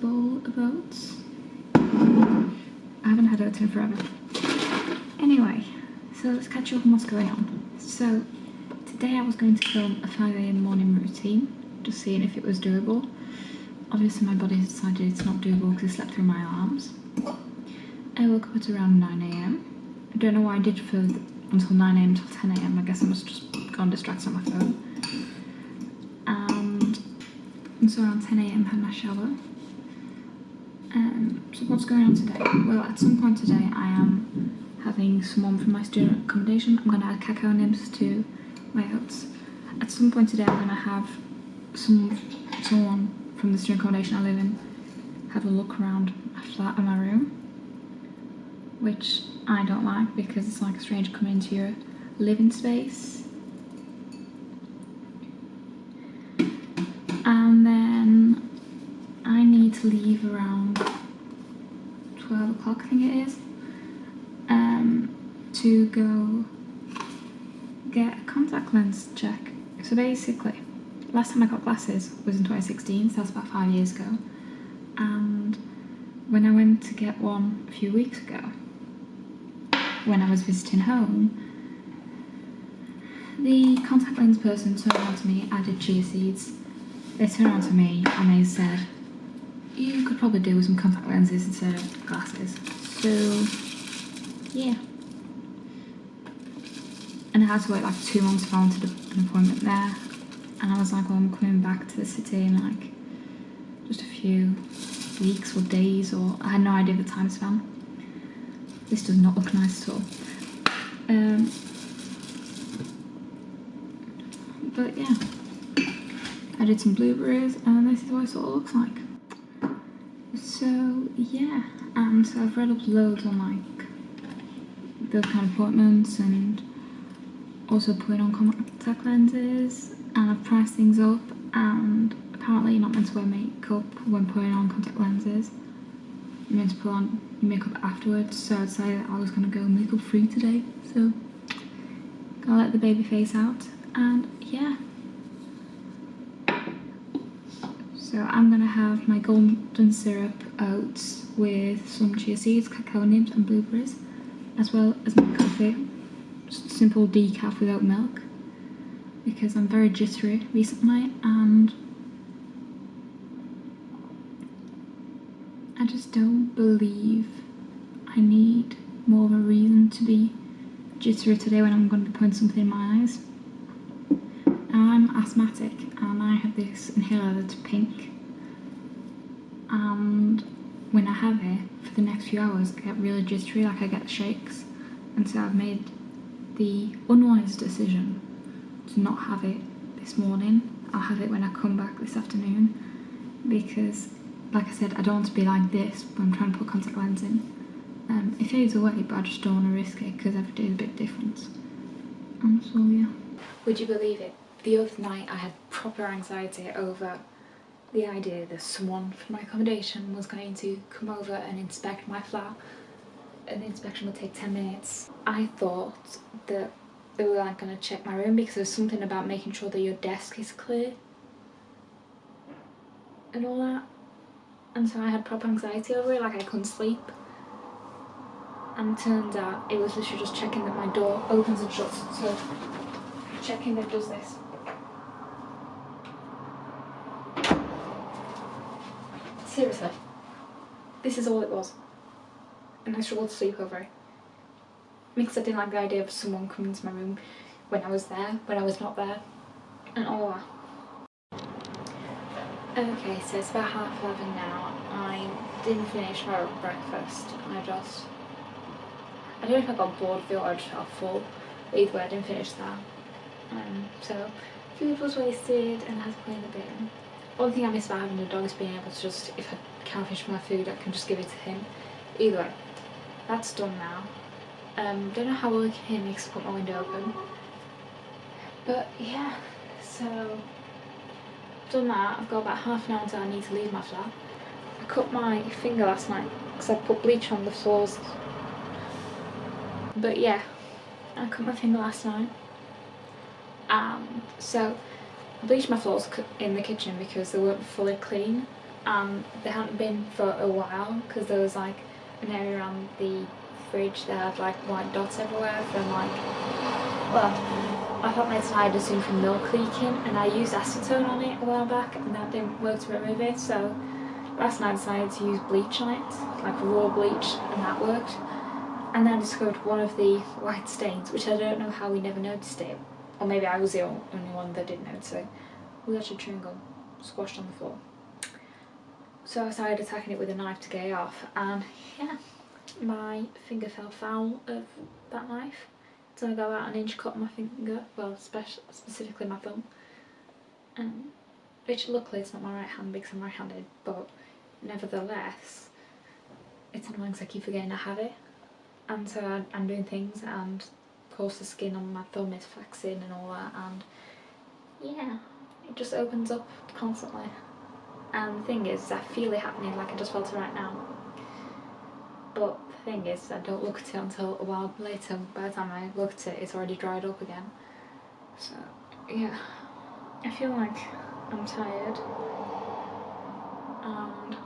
bowl of oats. I haven't had oats in forever. Anyway, so let's catch up on what's going on. So today I was going to film a 5am morning routine, just seeing if it was doable. Obviously my body decided it's not doable because I slept through my alarms. I woke up at around 9am. I don't know why I did for until 9am till 10am. I guess I must just gone distracted on my phone. So around 10am had my shower. Um, so what's going on today? Well, at some point today I am having someone from my student accommodation. I'm going to add cacao nibs to my oats. At some point today I'm going to have some someone from the student accommodation I live in have a look around my flat and my room which I don't like because it's like a stranger coming into your living space. And then I need to leave around 12 o'clock I think it is um, to go get a contact lens check. So basically, last time I got glasses was in 2016, so that's about five years ago. And when I went to get one a few weeks ago, when I was visiting home, the contact lens person turned around to me, added chia seeds. They turned around to me and they said, you could probably do with some contact lenses instead of glasses. So, yeah. And I had to wait like two months wanted an appointment there. And I was like, well, I'm coming back to the city in like just a few weeks or days or I had no idea the time span. This does not look nice at all. Um, but yeah, I did some blueberries and this is what it sort of looks like. So yeah, and so I've read up loads on like the kind of appointments and also putting on contact lenses and I've priced things up and apparently you're not meant to wear makeup when putting on contact lenses. You're meant to put on makeup afterwards, so say that I was gonna go makeup free today, so gonna let the baby face out and yeah. So I'm gonna have my golden syrup oats with some chia seeds, cacao nibs and blueberries, as well as my coffee, just simple decaf without milk, because I'm very jittery recently and I just don't believe I need more of a reason to be jittery today when I'm going to be putting something in my eyes. Asthmatic and I have this inhaler that's pink and when I have it for the next few hours I get really jittery, like I get shakes and so I've made the unwise decision to not have it this morning. I'll have it when I come back this afternoon because like I said, I don't want to be like this when I'm trying to put contact lens in. Um, it fades away, but I just don't want to risk it because every day is a bit different. And so, yeah. Would you believe it? The other night I had proper anxiety over the idea that someone from my accommodation was going to come over and inspect my flat and the inspection would take 10 minutes. I thought that they were like going to check my room because there's something about making sure that your desk is clear and all that and so I had proper anxiety over it, like I couldn't sleep. And turns out it was literally just checking that my door opens and shuts, so checking that does this. Seriously, this is all it was. And I struggled to sleep over it. Because I didn't like the idea of someone coming into my room when I was there, when I was not there, and all that. Okay, so it's about half eleven now. I didn't finish my breakfast. I just... I don't know if I got bored of it or I just felt full. Either way, I didn't finish that. Um, so, food was wasted and I had to clean the bin. One thing I miss about having a dog is being able to just, if I can't finish my food, I can just give it to him. Either way, that's done now. Um, don't know how well you can hear me I put my window open. But yeah, so done that, I've got about half an hour until I need to leave my flat. I cut my finger last night because I put bleach on the floors. But yeah, I cut my finger last night. And so I bleached my floors in the kitchen because they weren't fully clean. and they hadn't been for a while because there was like an area around the fridge that had like white dots everywhere from like well I thought my tire just seemed from milk leaking and I used acetone on it a while back and that didn't work to remove it so last night I decided to use bleach on it like raw bleach and that worked and then I discovered one of the white stains which I don't know how we never noticed it or maybe I was the only one that didn't notice it we got a chewing gum squashed on the floor so I started attacking it with a knife to get it off and yeah, my finger fell foul of that knife. So I got about an inch cut my finger, well specifically my thumb. Um, which luckily it's not my right hand because I'm right handed but nevertheless it's annoying because I keep forgetting I have it and so I'm doing things and course the skin on my thumb is flexing and all that and yeah it just opens up constantly and the thing is, I feel it happening like I just felt it right now. But the thing is, I don't look at it until a while later. By the time I look at it, it's already dried up again. So, yeah. I feel like I'm tired. And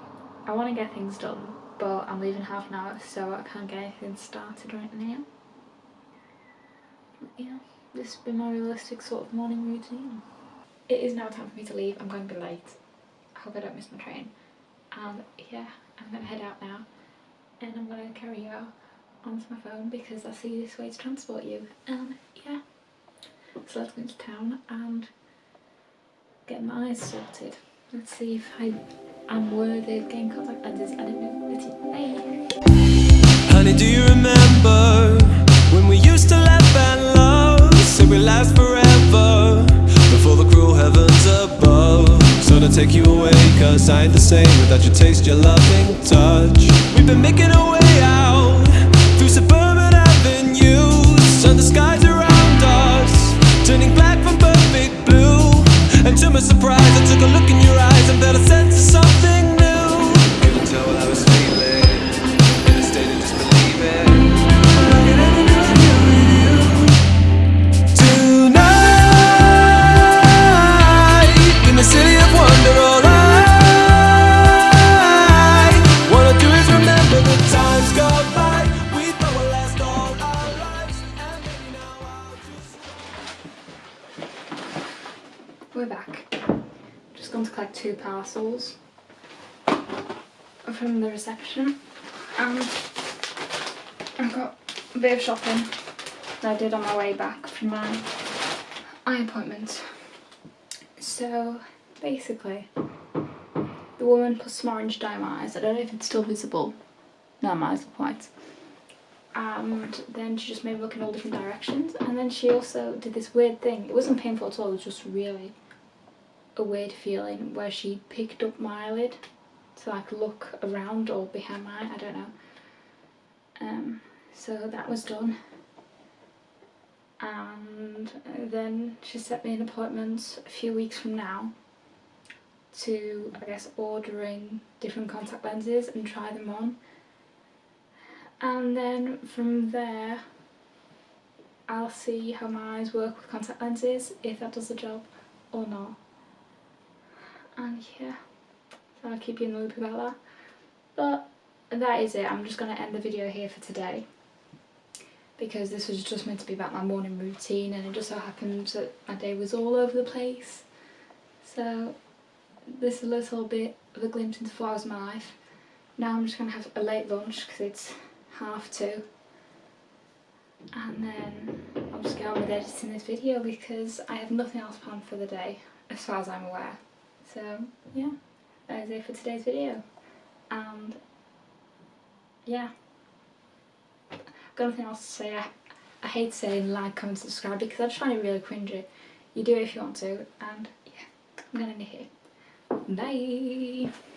I want to get things done, but I'm leaving half an hour, so I can't get anything started right now. Yeah, this has been my realistic sort of morning routine. It is now time for me to leave. I'm going to be late I hope I don't miss my train. And yeah, I'm gonna head out now and I'm gonna carry you out onto my phone because that's the easiest way to transport you. And yeah, so let's go into town and get my eyes sorted. Let's see if I am worthy of getting contact lenses. I don't know. Bye. Honey, do you remember when we used to laugh Say we last forever before the cruel heavens above. So to take you away Cause I ain't the same without your taste, your loving touch. We've been making we're back. Just gone to collect two parcels from the reception and I've got a bit of shopping that I did on my way back from my eye appointment. So basically the woman put some orange dye in my eyes. I don't know if it's still visible. No, my eyes are white. And then she just made me look in all different directions and then she also did this weird thing. It wasn't painful at all, it was just really a weird feeling where she picked up my eyelid to like look around or behind my eye, I don't know. Um, so that was done. And then she set me an appointment a few weeks from now to, I guess, ordering different contact lenses and try them on. And then from there, I'll see how my eyes work with contact lenses, if that does the job or not and yeah so I'll keep you in the loop about that. But that is it. I'm just going to end the video here for today. Because this was just meant to be about my morning routine and it just so happened that my day was all over the place. So this is a little bit of a glimpse into four hours of my life. Now I'm just going to have a late lunch because it's half two. And then I'll just get on with editing this video because I have nothing else planned for the day as far as I'm aware so yeah, that is it for today's video. And yeah, I've got nothing else to say. I, I hate saying like, comment, subscribe because I just find it really cringy. You do it if you want to, and yeah, I'm gonna end it here. Bye!